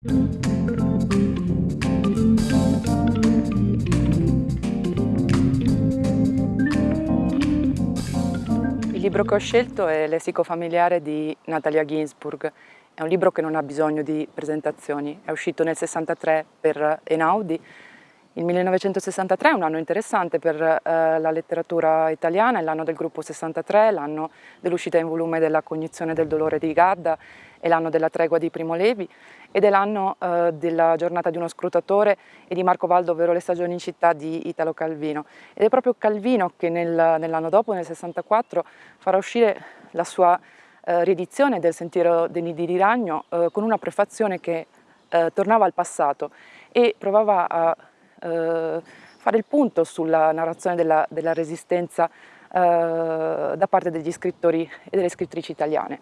Il libro che ho scelto è Lessico familiare di Natalia Ginsburg. È un libro che non ha bisogno di presentazioni. È uscito nel 63 per Enaudi. Il 1963 è un anno interessante per eh, la letteratura italiana, è l'anno del gruppo 63, l'anno dell'uscita in volume della cognizione del dolore di Gadda, è l'anno della tregua di Primo Levi ed è l'anno eh, della giornata di uno scrutatore e di Marco Valdo, ovvero le stagioni in città di Italo Calvino. Ed è proprio Calvino che nel, nell'anno dopo, nel 64, farà uscire la sua eh, riedizione del Sentiero dei Nidi di Ragno eh, con una prefazione che eh, tornava al passato e provava a eh, fare il punto sulla narrazione della, della resistenza da parte degli scrittori e delle scrittrici italiane.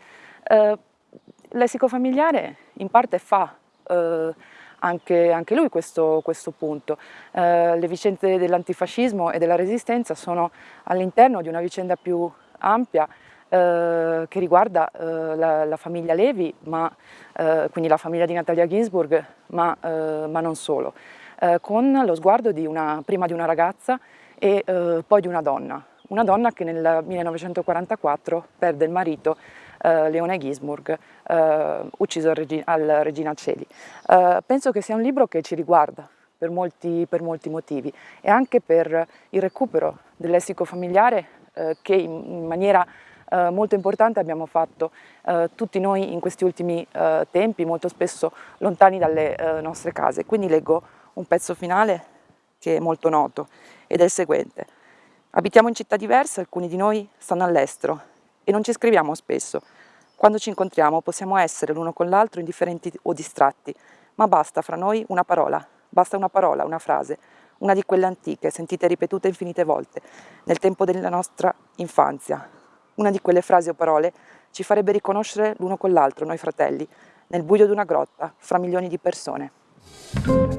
Lessico familiare in parte fa eh, anche, anche, lui questo, questo punto. Eh, le vicende dell'antifascismo e della resistenza sono all'interno di una vicenda più ampia eh, che riguarda eh, la, la, famiglia Levi, ma, eh, quindi la famiglia di Natalia Ginsburg, ma, eh, ma non solo, con lo sguardo di una, prima di una ragazza e poi di una donna, una donna che nel 1944 perde il marito eh, Leone Gisburg, eh, ucciso al, Regi al Regina Celi. Eh, penso che sia un libro che ci riguarda per molti, per molti motivi e anche per il recupero del lessico familiare eh, che in, maniera Uh, molto importante abbiamo fatto uh, tutti noi in questi ultimi uh, tempi, molto spesso lontani dalle nostre case. Quindi leggo un pezzo finale che è molto noto ed è il seguente. Abitiamo in città diverse, alcuni di noi stanno all'estero e non ci scriviamo spesso. Quando ci incontriamo possiamo essere l'uno con l'altro indifferenti o distratti, ma basta fra noi una parola, basta una parola, una frase, una di quelle antiche, sentite ripetute infinite volte, nel tempo della nostra infanzia. Una di quelle frasi o parole ci farebbe riconoscere l'uno con l'altro, noi fratelli, nel buio di una grotta, fra milioni di persone.